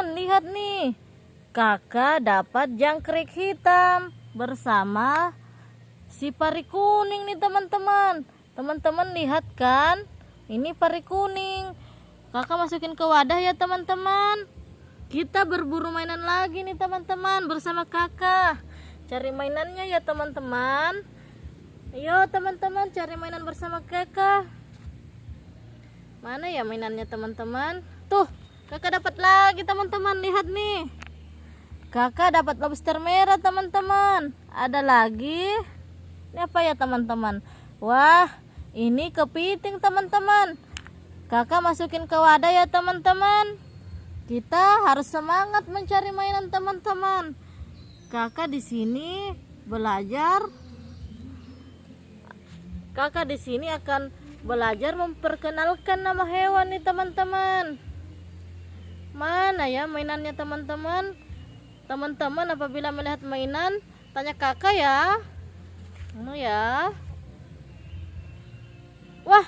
teman lihat nih. Kakak dapat jangkrik hitam bersama si pari kuning nih teman-teman. Teman-teman lihat kan? Ini pari kuning. Kakak masukin ke wadah ya teman-teman. Kita berburu mainan lagi nih teman-teman bersama kakak. Cari mainannya ya teman-teman. Ayo teman-teman cari mainan bersama kakak. Mana ya mainannya teman-teman? Tuh kakak dapat lagi teman-teman. Lihat nih. Kakak dapat lobster merah teman-teman. Ada lagi? Ini apa ya teman-teman? Wah ini kepiting teman-teman. Kakak masukin ke wadah ya teman-teman. Kita harus semangat mencari mainan teman-teman. Kakak di sini belajar. Kakak di sini akan belajar memperkenalkan nama hewan nih teman-teman mana ya mainannya teman-teman? Teman-teman apabila melihat mainan tanya kakak ya. Mana ya. Wah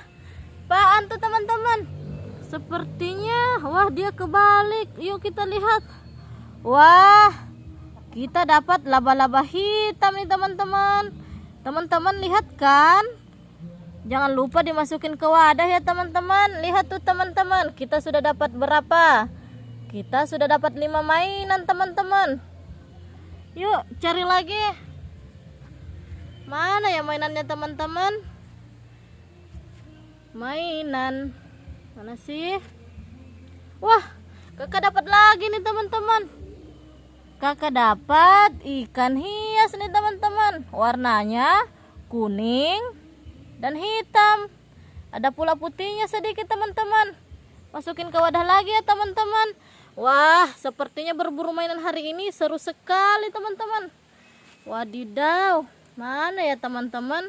apaan tuh teman-teman. Sepertinya wah dia kebalik. Yuk kita lihat. Wah kita dapat laba-laba hitam nih teman-teman. Teman-teman lihat kan? Jangan lupa dimasukin ke wadah ya teman-teman. Lihat tuh teman-teman. Kita sudah dapat berapa kita sudah dapat lima mainan teman-teman. Yuk cari lagi. Mana ya mainannya teman-teman? Mainan. Mana sih? Wah, kakak dapat lagi nih teman-teman. Kakak dapat ikan hias nih teman-teman. Warnanya kuning dan hitam. Ada pula putihnya sedikit teman-teman. Masukin ke wadah lagi ya teman-teman. Wah, sepertinya berburu mainan hari ini seru sekali teman-teman. Wadidaw, mana ya teman-teman?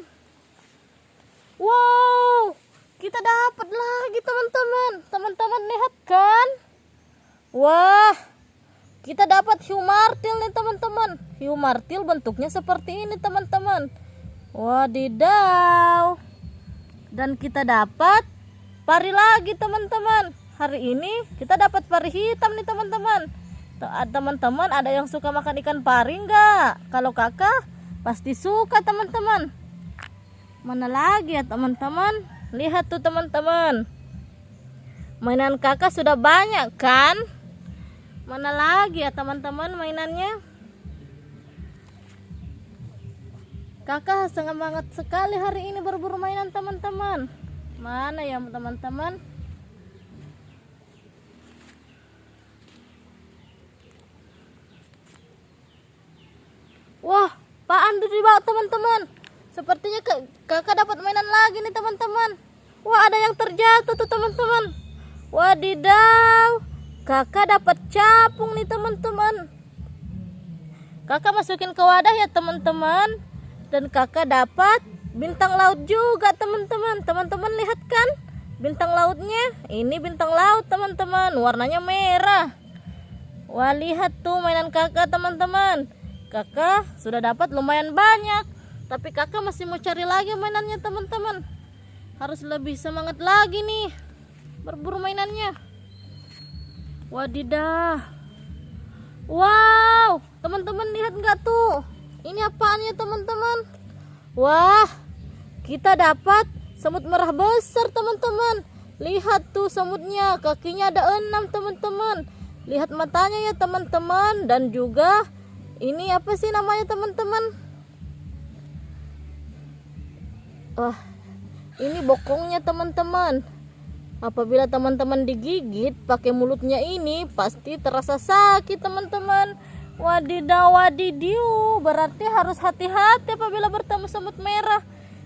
Wow, kita dapat lagi teman-teman. Teman-teman lihat kan? Wah, kita dapat hiu martil nih teman-teman. Hiu martil bentuknya seperti ini teman-teman. Wadidaw. Dan kita dapat pari lagi teman-teman hari ini kita dapat pari hitam nih teman-teman. Ah, teman-teman ada yang suka makan ikan pari enggak kalau kakak pasti suka teman-teman. Mana lagi ya teman-teman? Lihat tuh teman-teman. Mainan kakak sudah banyak kan? Mana lagi ya teman-teman mainannya? Kakak sangat sekali hari ini berburu mainan teman-teman. Mana ya teman-teman dibawa teman-teman. Sepertinya kakak dapat mainan lagi nih teman-teman. Wah, ada yang terjatuh tuh teman-teman. Wadidaw, kakak dapat capung nih teman-teman. Kakak masukin ke wadah ya teman-teman. Dan kakak dapat bintang laut juga teman-teman. Teman-teman lihat kan? Bintang lautnya. Ini bintang laut teman-teman. Warnanya merah. Wah, lihat tuh mainan kakak teman-teman kakak sudah dapat lumayan banyak. Tapi kakak masih mau cari lagi mainannya teman-teman. Harus lebih semangat lagi nih. Berburu mainannya. Wadidah wow teman-teman lihat nggak tuh? Ini apaan ya teman-teman? Wah kita dapat semut merah besar teman-teman. Lihat tuh semutnya kakinya ada enam teman-teman. Lihat matanya ya teman-teman. Dan juga ini apa sih namanya teman-teman? Wah ini bokongnya teman-teman. Apabila teman-teman digigit pakai mulutnya ini pasti terasa sakit teman-teman. Wadidaw wadidiu berarti harus hati-hati apabila bertemu semut merah.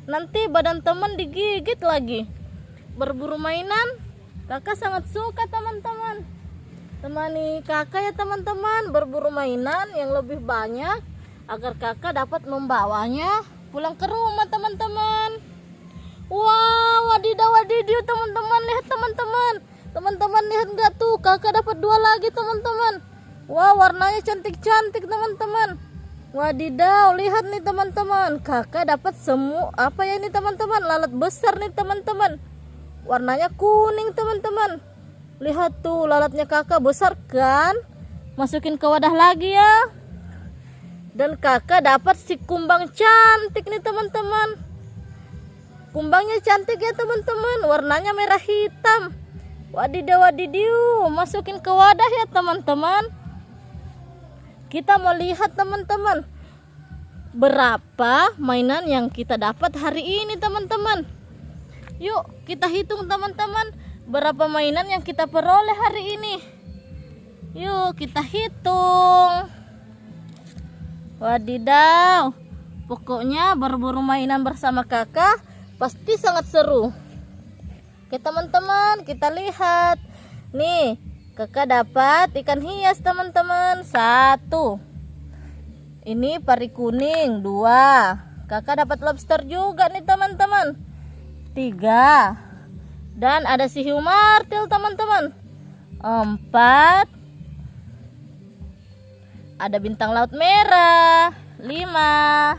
Nanti badan teman digigit lagi. Berburu mainan kakak sangat suka teman-teman temani kakak ya teman-teman. Berburu mainan yang lebih banyak agar kakak dapat membawanya pulang ke rumah teman-teman. Wow wadidaw wadidiu teman-teman. Lihat teman-teman. Teman-teman lihat nggak tuh? Kakak dapat dua lagi teman-teman. Wow warnanya cantik-cantik teman-teman. Wadidaw lihat nih teman-teman. Kakak dapat semua apa ya ini teman-teman? Lalat besar nih teman-teman. Warnanya kuning teman-teman lihat tuh lalatnya kakak besar kan? Masukin ke wadah lagi ya. Dan kakak dapat si kumbang cantik nih teman-teman. Kumbangnya cantik ya teman-teman. Warnanya merah hitam. Wadidaw wadidiu masukin ke wadah ya teman-teman. Kita mau lihat teman-teman berapa mainan yang kita dapat hari ini teman-teman. Yuk kita hitung teman-teman berapa mainan yang kita peroleh hari ini yuk kita hitung Wadidaw, pokoknya berburu mainan bersama kakak pasti sangat seru. Oke teman-teman, kita lihat. Nih, kakak dapat ikan hias teman-teman. Satu. Ini pari kuning. Dua. Kakak dapat lobster juga nih teman-teman. Tiga. Dan ada si hiu martil teman-teman. Empat. Ada bintang laut merah. Lima.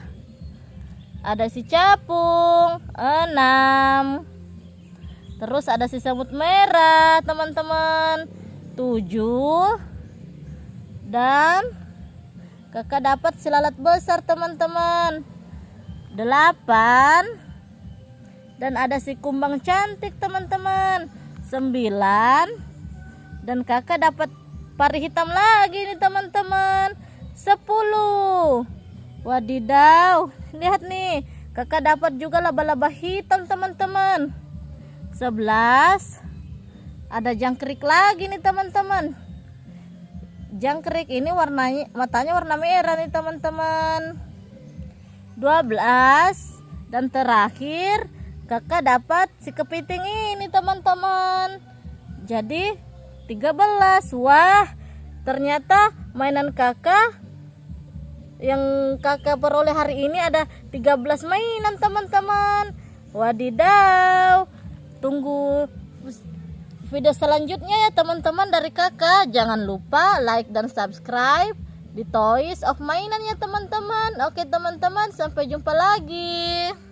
Ada si capung. Enam. Terus ada si semut merah teman-teman. Tujuh. Dan kakak dapat si lalat besar teman-teman. Delapan dan ada si kumbang cantik teman-teman. Sembilan. Dan kakak dapat pari hitam lagi nih teman-teman. 10 wadidaw. Lihat nih. Kakak dapat juga laba-laba hitam teman-teman. 11 ada jangkrik lagi nih teman-teman. Jangkrik ini warnanya matanya warna merah nih teman-teman. 12 dan terakhir kakak dapat si kepiting ini teman-teman. Jadi 13 wah ternyata mainan kakak yang kakak peroleh hari ini ada 13 mainan teman-teman. Wadidaw. Tunggu video selanjutnya ya teman-teman dari kakak. Jangan lupa like dan subscribe di Toys of Mainan ya teman-teman. Oke teman-teman sampai jumpa lagi